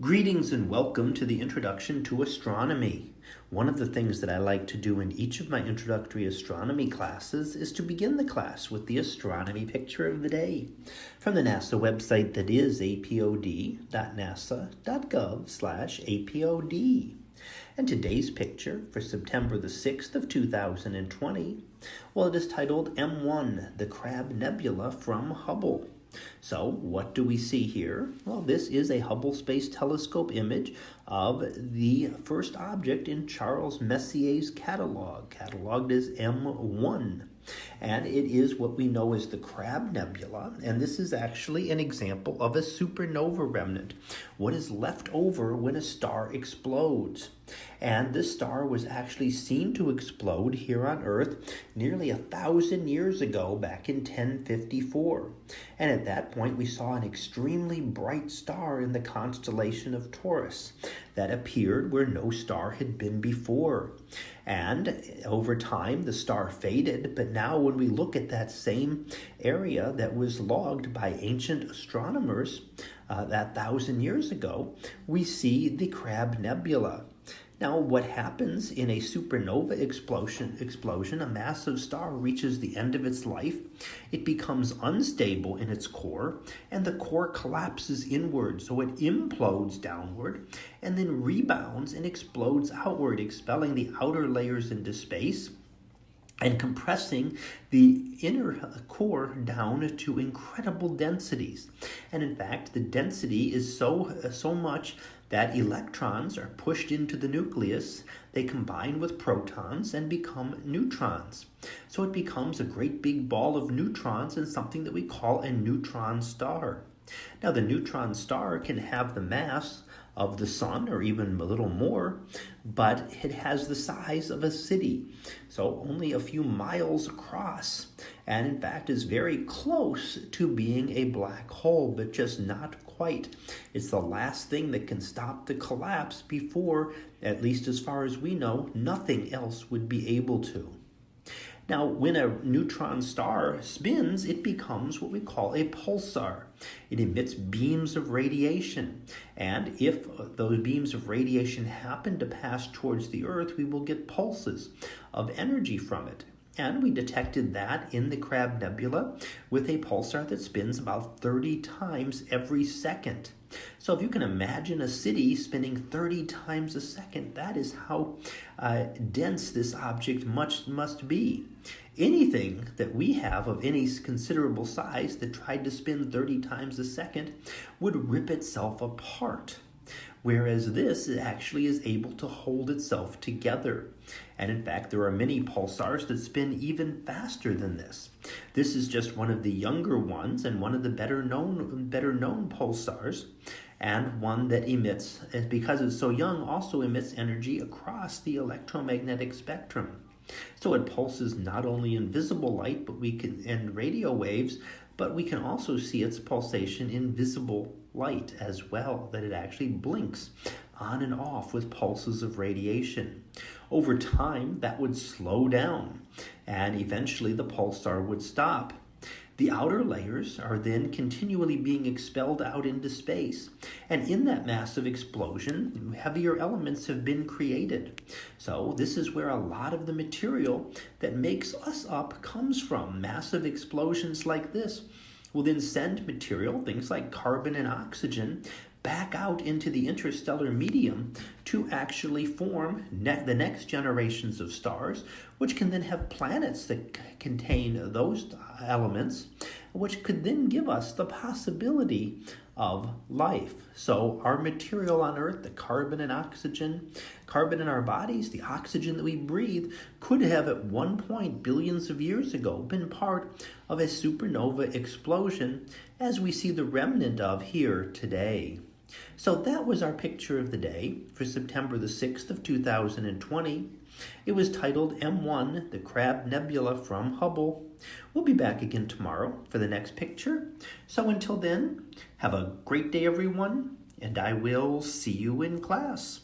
Greetings and welcome to the Introduction to Astronomy. One of the things that I like to do in each of my introductory astronomy classes is to begin the class with the astronomy picture of the day from the NASA website that is apod.nasa.gov/apod. And today's picture for September the 6th of 2020, well it is titled M1, the Crab Nebula from Hubble. So what do we see here? Well, this is a Hubble Space Telescope image of the first object in Charles Messier's catalog, cataloged as M1 and it is what we know as the Crab Nebula, and this is actually an example of a supernova remnant, what is left over when a star explodes. And this star was actually seen to explode here on Earth nearly a thousand years ago, back in 1054. And at that point, we saw an extremely bright star in the constellation of Taurus that appeared where no star had been before. And over time, the star faded, but now when we look at that same area that was logged by ancient astronomers uh, that thousand years ago, we see the Crab Nebula. Now, what happens in a supernova explosion, explosion, a massive star reaches the end of its life, it becomes unstable in its core, and the core collapses inward, so it implodes downward, and then rebounds and explodes outward, expelling the outer layers into space and compressing the inner core down to incredible densities. And in fact, the density is so so much that electrons are pushed into the nucleus, they combine with protons and become neutrons. So it becomes a great big ball of neutrons and something that we call a neutron star. Now, the neutron star can have the mass of the sun or even a little more, but it has the size of a city, so only a few miles across, and in fact is very close to being a black hole, but just not quite. It's the last thing that can stop the collapse before, at least as far as we know, nothing else would be able to. Now, when a neutron star spins, it becomes what we call a pulsar. It emits beams of radiation. And if those beams of radiation happen to pass towards the Earth, we will get pulses of energy from it. And we detected that in the Crab Nebula with a pulsar that spins about 30 times every second. So if you can imagine a city spinning 30 times a second, that is how uh, dense this object much must be. Anything that we have of any considerable size that tried to spin 30 times a second would rip itself apart whereas this actually is able to hold itself together. And in fact, there are many pulsars that spin even faster than this. This is just one of the younger ones and one of the better known, better known pulsars and one that emits, because it's so young, also emits energy across the electromagnetic spectrum. So it pulses not only in visible light, but we can and radio waves, but we can also see its pulsation in visible light as well, that it actually blinks on and off with pulses of radiation. Over time, that would slow down, and eventually the pulsar would stop. The outer layers are then continually being expelled out into space. And in that massive explosion, heavier elements have been created. So, this is where a lot of the material that makes us up comes from. Massive explosions like this will then send material, things like carbon and oxygen, back out into the interstellar medium to actually form ne- the next generations of stars, which can then have planets that contain those elements, which could then give us the possibility of life. So, our material on Earth, the carbon and oxygen, carbon in our bodies, the oxygen that we breathe, could have at one point, billions of years ago, been part of a supernova explosion, as we see the remnant of here today. So that was our picture of the day for September the 6th of 2020. It was titled M1, the Crab Nebula from Hubble. We'll be back again tomorrow for the next picture. So until then, have a great day everyone, and I will see you in class.